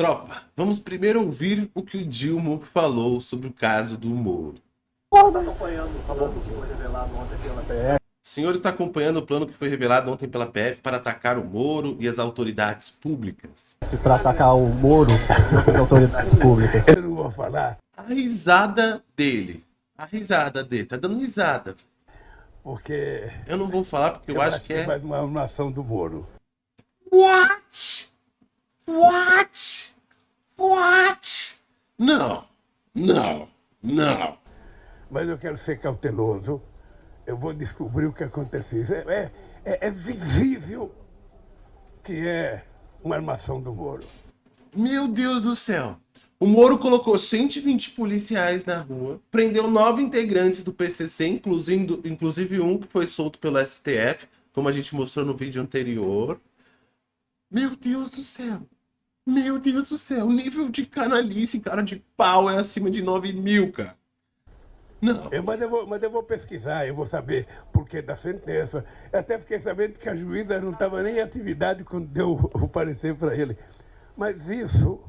Tropa, vamos primeiro ouvir o que o Dilma falou sobre o caso do Moro. O senhor está acompanhando o plano que foi revelado ontem pela PF para atacar o Moro e as autoridades públicas. Para atacar o Moro e as autoridades públicas. Eu não vou falar. A risada dele. A risada dele. Tá dando risada. Porque. Eu não vou falar porque eu, eu acho, acho que é. mais uma nação do Moro. What? What? What? Não, não, não. Mas eu quero ser cauteloso. Eu vou descobrir o que aconteceu. É, é, é, é visível que é uma armação do Moro. Meu Deus do céu. O Moro colocou 120 policiais na rua, prendeu nove integrantes do PCC, inclusive, inclusive um que foi solto pelo STF, como a gente mostrou no vídeo anterior. Meu Deus do céu. Meu Deus do céu. O nível de canalice, cara de pau, é acima de 9 mil, cara. Não. Eu, mas, eu vou, mas eu vou pesquisar, eu vou saber por que da sentença. Eu até fiquei sabendo que a juíza não estava nem em atividade quando deu o parecer para ele. Mas isso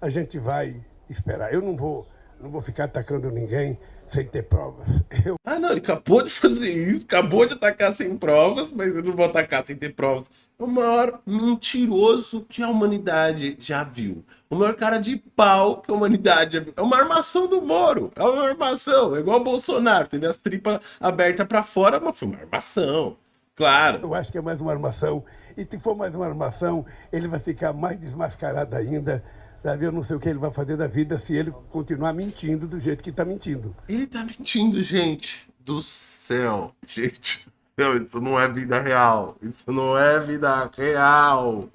a gente vai esperar. Eu não vou, não vou ficar atacando ninguém sem ter provas. Eu... Ah, não, ele acabou de fazer isso, acabou de atacar sem provas, mas eu não vou atacar sem ter provas. O maior mentiroso que a humanidade já viu. O maior cara de pau que a humanidade já viu. É uma armação do Moro. É uma armação. É igual o Bolsonaro. Teve as tripas abertas para fora, mas foi uma armação. Claro. Eu acho que é mais uma armação. E se for mais uma armação, ele vai ficar mais desmascarado ainda Sabe, eu não sei o que ele vai fazer da vida se ele continuar mentindo do jeito que está mentindo. Ele está mentindo, gente do céu. Gente do céu, isso não é vida real. Isso não é vida real. O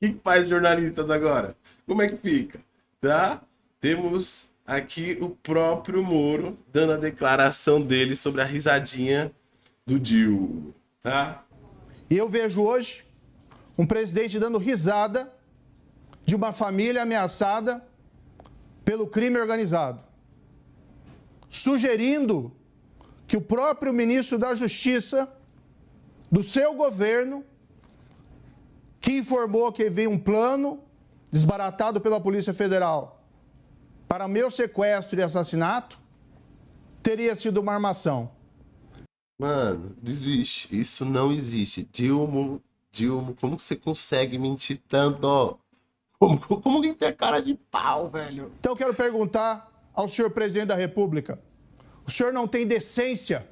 que, que faz jornalistas agora? Como é que fica? Tá? Temos aqui o próprio Moro dando a declaração dele sobre a risadinha do Dil, tá? E eu vejo hoje um presidente dando risada de uma família ameaçada pelo crime organizado, sugerindo que o próprio ministro da Justiça do seu governo, que informou que havia um plano desbaratado pela Polícia Federal para meu sequestro e assassinato, teria sido uma armação. Mano, desiste. Isso não existe. Dilma, Dilma, como você consegue mentir tanto? Como, como que tem cara de pau, velho? Então eu quero perguntar ao senhor presidente da República: o senhor não tem decência?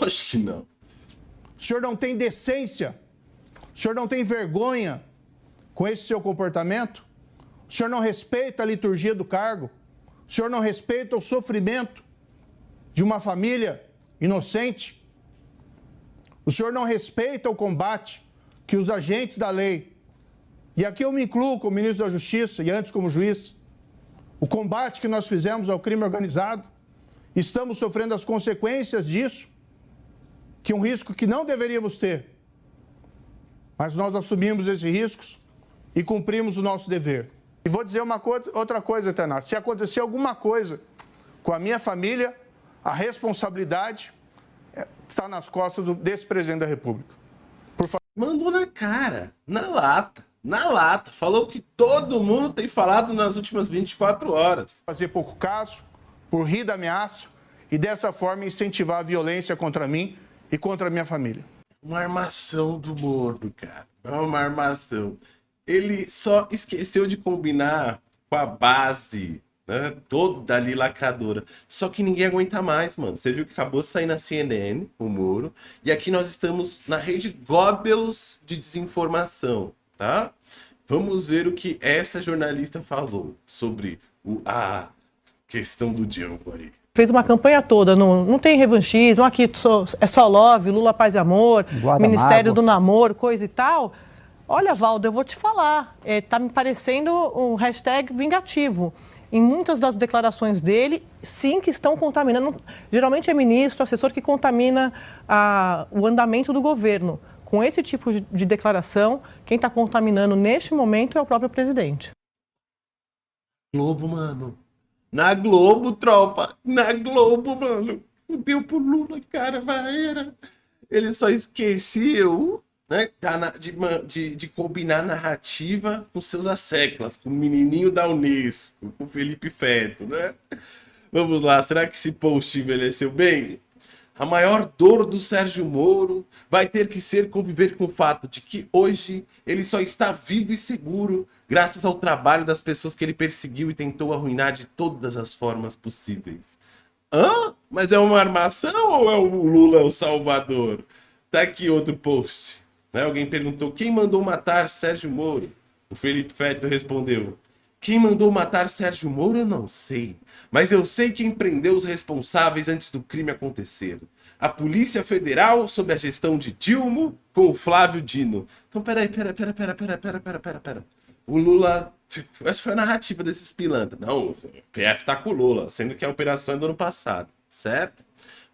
Acho que não. O senhor não tem decência? O senhor não tem vergonha com esse seu comportamento? O senhor não respeita a liturgia do cargo? O senhor não respeita o sofrimento de uma família inocente? O senhor não respeita o combate que os agentes da lei e aqui eu me incluo como ministro da Justiça e antes como juiz. O combate que nós fizemos ao crime organizado, estamos sofrendo as consequências disso, que é um risco que não deveríamos ter. Mas nós assumimos esses riscos e cumprimos o nosso dever. E vou dizer uma co outra coisa, Tena. Se acontecer alguma coisa com a minha família, a responsabilidade é, está nas costas do, desse presidente da República. Por favor. Mandou na cara, na lata na lata. Falou que todo mundo tem falado nas últimas 24 horas. Fazer pouco caso, por rir da ameaça e dessa forma incentivar a violência contra mim e contra a minha família. Uma armação do Moro, cara. É uma armação. Ele só esqueceu de combinar com a base né? Toda ali lacradora. Só que ninguém aguenta mais, mano. Você viu que acabou de sair na CNN, o Moro. E aqui nós estamos na rede Goebbels de desinformação tá? Vamos ver o que essa jornalista falou sobre o, a questão do Diogo aí. Fez uma campanha toda, não, não tem revanchismo, aqui só, é só love, Lula Paz e Amor, Ministério do Namoro, coisa e tal. Olha, Valdo, eu vou te falar, é, tá me parecendo um hashtag vingativo. Em muitas das declarações dele, sim que estão contaminando. Geralmente é ministro, assessor que contamina a, o andamento do governo com esse tipo de declaração, quem está contaminando neste momento é o próprio presidente. Globo, mano. Na Globo, tropa. Na Globo, mano. Deu pro Lula, cara, vai era. Ele só esqueceu né, de, de, de, combinar narrativa com seus asseclas, com o menininho da Unesco, com o Felipe Feto, né? Vamos lá, será que esse post envelheceu bem? A maior dor do Sérgio Moro vai ter que ser conviver com o fato de que hoje ele só está vivo e seguro graças ao trabalho das pessoas que ele perseguiu e tentou arruinar de todas as formas possíveis. Hã? Mas é uma armação ou é o Lula o salvador? Tá aqui outro post. Né? Alguém perguntou quem mandou matar Sérgio Moro. O Felipe Feto respondeu: Quem mandou matar Sérgio eu não sei, mas eu sei quem prendeu os responsáveis antes do crime acontecer. A Polícia Federal, sob a gestão de Dilma, com o Flávio Dino. Então, peraí, peraí, peraí, peraí, peraí, peraí, peraí, peraí, peraí. O Lula. Essa foi a narrativa desses pilantras. Não, o PF tá com o Lula, sendo que a operação é do ano passado, certo?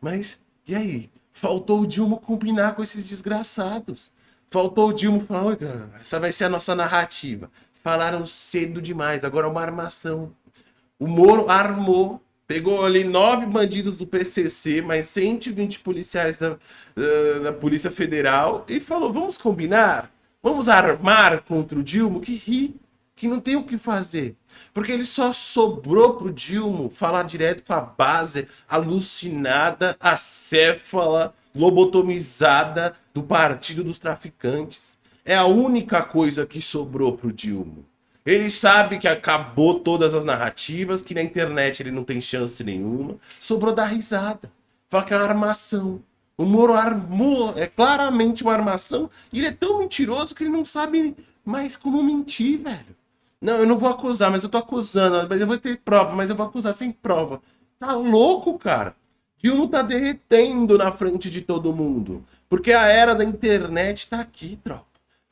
Mas, e aí? Faltou o Dilma combinar com esses desgraçados. Faltou o Dilma falar, oi, cara, essa vai ser a nossa narrativa. Falaram cedo demais, agora é uma armação. O Moro armou, pegou ali nove bandidos do PCC, mais 120 policiais da, da, da Polícia Federal e falou, vamos combinar? Vamos armar contra o Dilma? Que ri, que não tem o que fazer. Porque ele só sobrou pro Dilma falar direto com a base alucinada, acéfala, lobotomizada do Partido dos Traficantes. É a única coisa que sobrou pro Dilma. Ele sabe que acabou todas as narrativas, que na internet ele não tem chance nenhuma. Sobrou dar risada. Fala que é uma armação. O Moro armou, é claramente uma armação. E ele é tão mentiroso que ele não sabe mais como mentir, velho. Não, eu não vou acusar, mas eu tô acusando. Mas eu vou ter prova, mas eu vou acusar sem prova. Tá louco, cara? Dilma tá derretendo na frente de todo mundo. Porque a era da internet tá aqui, tropa.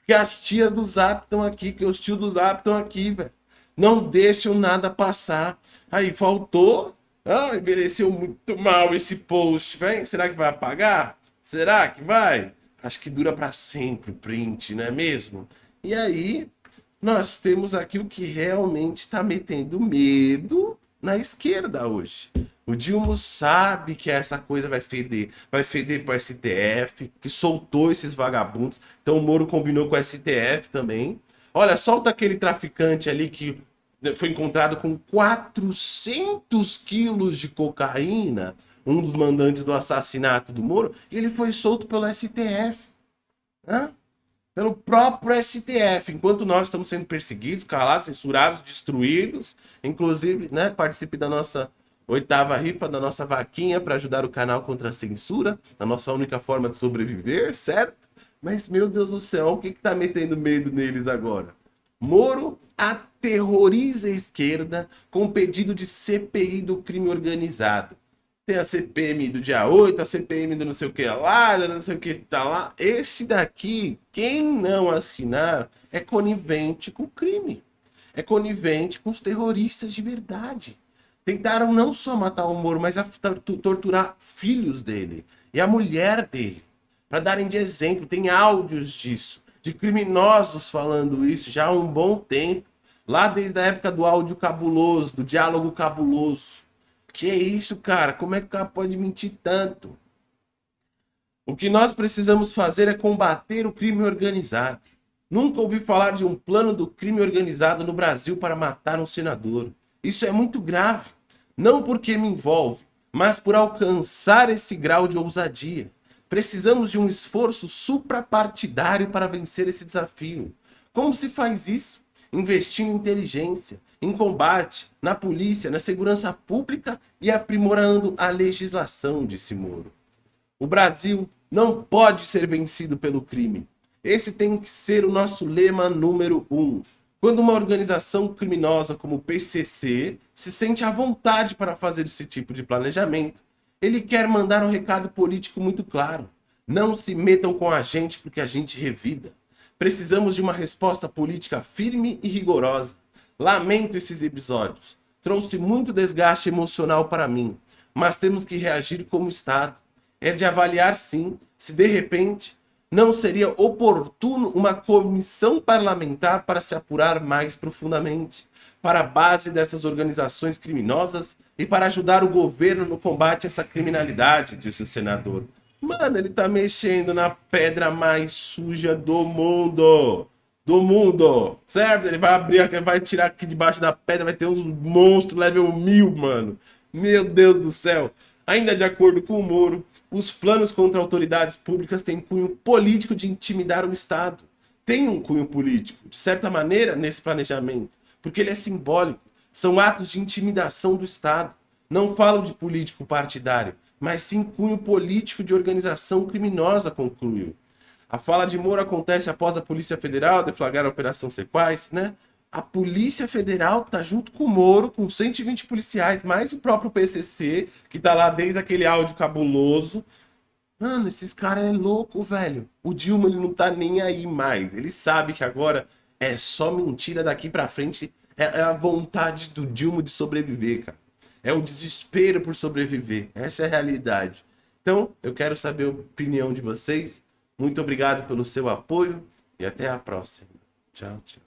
Porque as tias do Zap estão aqui, que os tios do Zap estão aqui, velho. Não deixam nada passar. Aí faltou. Ah, envelheceu muito mal esse post, velho. Será que vai apagar? Será que vai? Acho que dura para sempre o print, não é mesmo? E aí, nós temos aqui o que realmente está metendo medo na esquerda hoje. O Dilma sabe que essa coisa vai feder. Vai feder para o STF, que soltou esses vagabundos. Então o Moro combinou com o STF também. Olha, solta aquele traficante ali que foi encontrado com 400 quilos de cocaína, um dos mandantes do assassinato do Moro, e ele foi solto pelo STF. Hã? Pelo próprio STF, enquanto nós estamos sendo perseguidos, calados, censurados, destruídos. Inclusive, né, participe da nossa Oitava rifa da nossa vaquinha para ajudar o canal contra a censura, a nossa única forma de sobreviver, certo? Mas, meu Deus do céu, o que está metendo medo neles agora? Moro aterroriza a esquerda com pedido de CPI do crime organizado. Tem a CPM do dia 8, a CPM do não sei o que lá, não sei o que tá lá. Esse daqui, quem não assinar, é conivente com o crime. É conivente com os terroristas de verdade. Tentaram não só matar o Moro, mas torturar filhos dele e a mulher dele. Para darem de exemplo, tem áudios disso, de criminosos falando isso já há um bom tempo. Lá desde a época do áudio cabuloso, do diálogo cabuloso. Que isso, cara? Como é que o cara pode mentir tanto? O que nós precisamos fazer é combater o crime organizado. Nunca ouvi falar de um plano do crime organizado no Brasil para matar um senador. Isso é muito grave não porque me envolve, mas por alcançar esse grau de ousadia. Precisamos de um esforço suprapartidário para vencer esse desafio. Como se faz isso? Investindo em inteligência, em combate, na polícia, na segurança pública e aprimorando a legislação, disse Moro. O Brasil não pode ser vencido pelo crime. Esse tem que ser o nosso lema número um. Quando uma organização criminosa como o PCC se sente à vontade para fazer esse tipo de planejamento, ele quer mandar um recado político muito claro. Não se metam com a gente porque a gente revida. Precisamos de uma resposta política firme e rigorosa. Lamento esses episódios. Trouxe muito desgaste emocional para mim, mas temos que reagir como Estado. É de avaliar sim se de repente não seria oportuno uma comissão parlamentar para se apurar mais profundamente para a base dessas organizações criminosas e para ajudar o governo no combate a essa criminalidade, disse o senador. Mano, ele tá mexendo na pedra mais suja do mundo. Do mundo, certo? Ele vai abrir, vai tirar aqui debaixo da pedra, vai ter uns monstros level mil, mano. Meu Deus do céu. Ainda de acordo com o Moro, os planos contra autoridades públicas têm cunho político de intimidar o Estado. Tem um cunho político, de certa maneira, nesse planejamento, porque ele é simbólico. São atos de intimidação do Estado. Não falo de político partidário, mas sim cunho político de organização criminosa, concluiu. A fala de Moro acontece após a Polícia Federal deflagrar a Operação Sequais, né? A Polícia Federal tá junto com o Moro, com 120 policiais, mais o próprio PCC, que tá lá desde aquele áudio cabuloso. Mano, esses caras é louco, velho. O Dilma ele não tá nem aí mais. Ele sabe que agora é só mentira daqui pra frente. É, é a vontade do Dilma de sobreviver, cara. É o desespero por sobreviver. Essa é a realidade. Então, eu quero saber a opinião de vocês. Muito obrigado pelo seu apoio e até a próxima. Tchau, tchau.